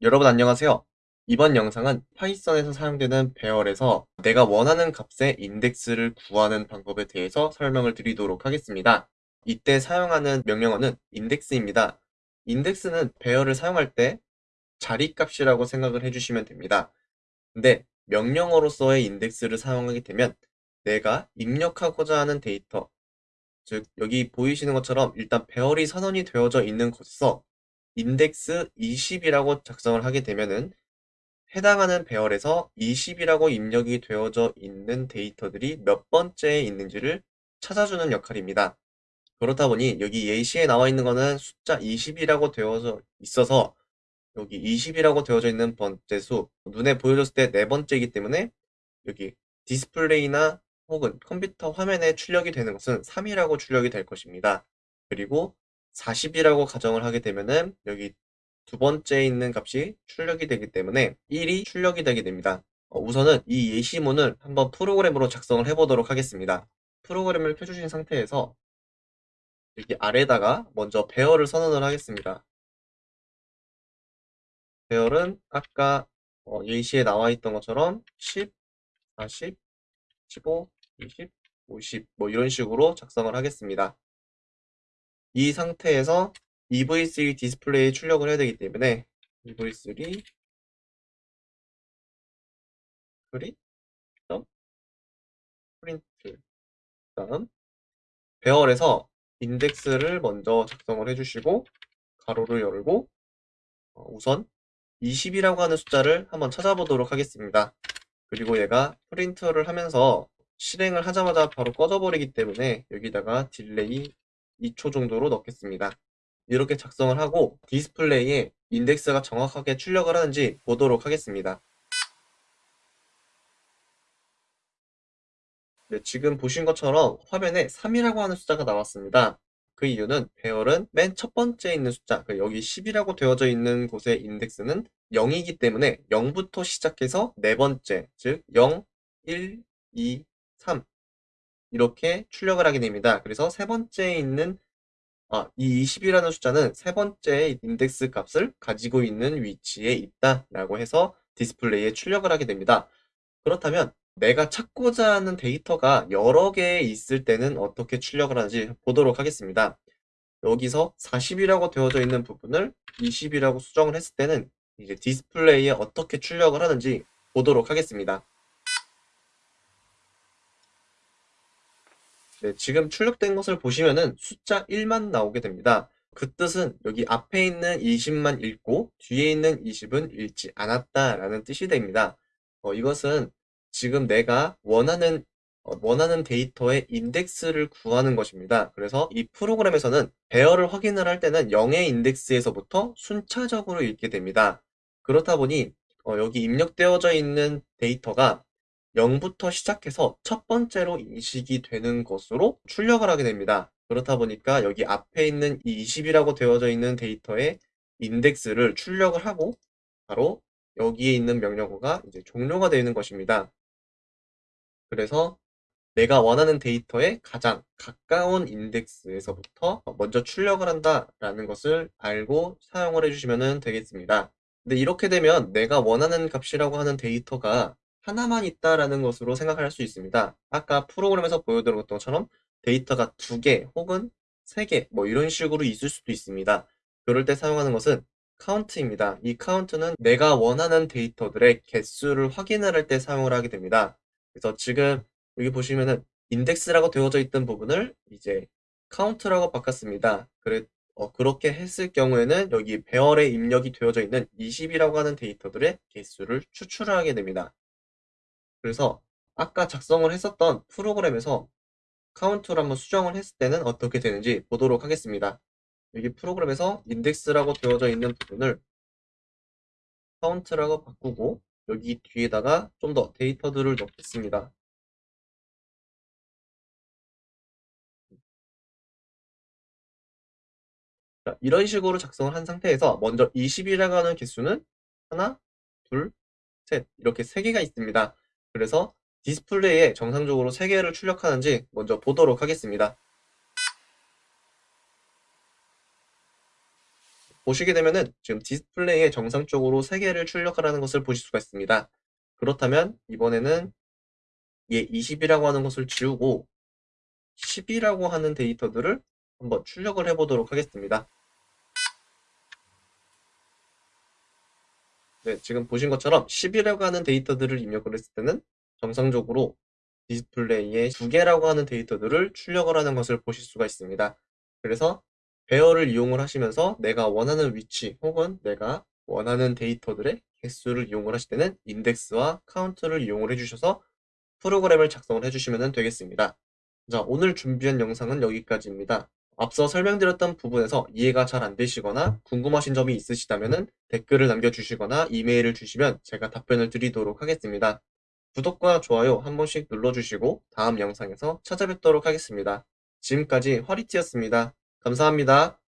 여러분 안녕하세요. 이번 영상은 파이썬에서 사용되는 배열에서 내가 원하는 값의 인덱스를 구하는 방법에 대해서 설명을 드리도록 하겠습니다. 이때 사용하는 명령어는 인덱스입니다. 인덱스는 배열을 사용할 때 자리값이라고 생각을 해주시면 됩니다. 근데 명령어로서의 인덱스를 사용하게 되면 내가 입력하고자 하는 데이터 즉 여기 보이시는 것처럼 일단 배열이 선언이 되어져 있는 곳에서 인덱스 20이라고 작성을 하게 되면은 해당하는 배열에서 20이라고 입력이 되어져 있는 데이터들이 몇 번째에 있는지를 찾아주는 역할입니다. 그렇다 보니 여기 예시에 나와 있는 거는 숫자 20이라고 되어져 있어서 여기 20이라고 되어져 있는 번째 수 눈에 보여줬을 때 네 번째이기 때문에 여기 디스플레이나 혹은 컴퓨터 화면에 출력이 되는 것은 3이라고 출력이 될 것입니다. 그리고 40이라고 가정을 하게 되면은 여기 두 번째에 있는 값이 출력이 되기 때문에 1이 출력이 되게 됩니다. 어, 우선은 이 예시문을 한번 프로그램으로 작성을 해보도록 하겠습니다. 프로그램을 켜주신 상태에서 여기 아래다가 먼저 배열을 선언을 하겠습니다. 배열은 아까 어, 예시에 나와 있던 것처럼 10, 40, 15, 20, 50 뭐 이런 식으로 작성을 하겠습니다. 이 상태에서 EV3 디스플레이 출력을 해야 되기 때문에 EV3 프리 프린트 다음 배열에서 인덱스를 먼저 작성을 해주시고 가로를 열고 어, 우선 20이라고 하는 숫자를 한번 찾아보도록 하겠습니다. 그리고 얘가 프린트를 하면서 실행을 하자마자 바로 꺼져버리기 때문에 여기다가 delay 2초 정도로 넣겠습니다. 이렇게 작성을 하고 디스플레이에 인덱스가 정확하게 출력을 하는지 보도록 하겠습니다. 네, 지금 보신 것처럼 화면에 3이라고 하는 숫자가 나왔습니다. 그 이유는 배열은 맨 첫 번째에 있는 숫자, 그 여기 10이라고 되어져 있는 곳의 인덱스는 0이기 때문에 0부터 시작해서 네 번째, 즉 0, 1, 2, 3 이렇게 출력을 하게 됩니다. 그래서 세 번째에 있는 아, 이 20이라는 숫자는 세 번째 인덱스 값을 가지고 있는 위치에 있다라고 해서 디스플레이에 출력을 하게 됩니다. 그렇다면 내가 찾고자 하는 데이터가 여러 개 있을 때는 어떻게 출력을 하는지 보도록 하겠습니다. 여기서 40이라고 되어져 있는 부분을 20이라고 수정을 했을 때는 이제 디스플레이에 어떻게 출력을 하는지 보도록 하겠습니다. 네, 지금 출력된 것을 보시면은 숫자 1만 나오게 됩니다. 그 뜻은 여기 앞에 있는 20만 읽고 뒤에 있는 20은 읽지 않았다라는 뜻이 됩니다. 어, 이것은 지금 내가 원하는 어, 원하는 데이터의 인덱스를 구하는 것입니다. 그래서 이 프로그램에서는 배열을 확인을 할 때는 0의 인덱스에서부터 순차적으로 읽게 됩니다. 그렇다 보니 어, 여기 입력되어져 있는 데이터가 0부터 시작해서 첫 번째로 인식이 되는 것으로 출력을 하게 됩니다. 그렇다 보니까 여기 앞에 있는 20이라고 되어져 있는 데이터의 인덱스를 출력을 하고 바로 여기에 있는 명령어가 이제 종료가 되는 것입니다. 그래서 내가 원하는 데이터에 가장 가까운 인덱스에서부터 먼저 출력을 한다라는 것을 알고 사용을 해주시면 되겠습니다. 근데 이렇게 되면 내가 원하는 값이라고 하는 데이터가 하나만 있다라는 것으로 생각할 수 있습니다. 아까 프로그램에서 보여드린 것처럼 데이터가 두 개 혹은 세 개 뭐 이런 식으로 있을 수도 있습니다. 그럴 때 사용하는 것은 카운트입니다. 이 카운트는 내가 원하는 데이터들의 개수를 확인을 할때 사용을 하게 됩니다. 그래서 지금 여기 보시면은 인덱스라고 되어져 있던 부분을 이제 카운트라고 바꿨습니다. 그래, 어, 그렇게 했을 경우에는 여기 배열에 입력이 되어져 있는 20이라고 하는 데이터들의 개수를 추출을 하게 됩니다. 그래서 아까 작성을 했었던 프로그램에서 카운트를 한번 수정을 했을 때는 어떻게 되는지 보도록 하겠습니다. 여기 프로그램에서 인덱스라고 되어져 있는 부분을 카운트라고 바꾸고 여기 뒤에다가 좀 더 데이터들을 넣겠습니다. 자, 이런 식으로 작성을 한 상태에서 먼저 20이라고 하는 개수는 하나, 둘, 셋 이렇게 세 개가 있습니다. 그래서 디스플레이에 정상적으로 3개를 출력하는지 먼저 보도록 하겠습니다. 보시게 되면은 지금 디스플레이에 정상적으로 3개를 출력하라는 것을 보실 수가 있습니다. 그렇다면 이번에는 얘 20이라고 하는 것을 지우고 10이라고 하는 데이터들을 한번 출력을 해 보도록 하겠습니다. 네, 지금 보신 것처럼 10이라고 하는 데이터들을 입력을 했을 때는 정상적으로 디스플레이에 2개라고 하는 데이터들을 출력을 하는 것을 보실 수가 있습니다. 그래서 배열을 이용을 하시면서 내가 원하는 위치 혹은 내가 원하는 데이터들의 개수를 이용을 하실 때는 인덱스와 카운트를 이용을 해주셔서 프로그램을 작성을 해주시면 되겠습니다. 자, 오늘 준비한 영상은 여기까지입니다. 앞서 설명드렸던 부분에서 이해가 잘 안 되시거나 궁금하신 점이 있으시다면 댓글을 남겨주시거나 이메일을 주시면 제가 답변을 드리도록 하겠습니다. 구독과 좋아요 한 번씩 눌러주시고 다음 영상에서 찾아뵙도록 하겠습니다. 지금까지 화리티였습니다. 감사합니다.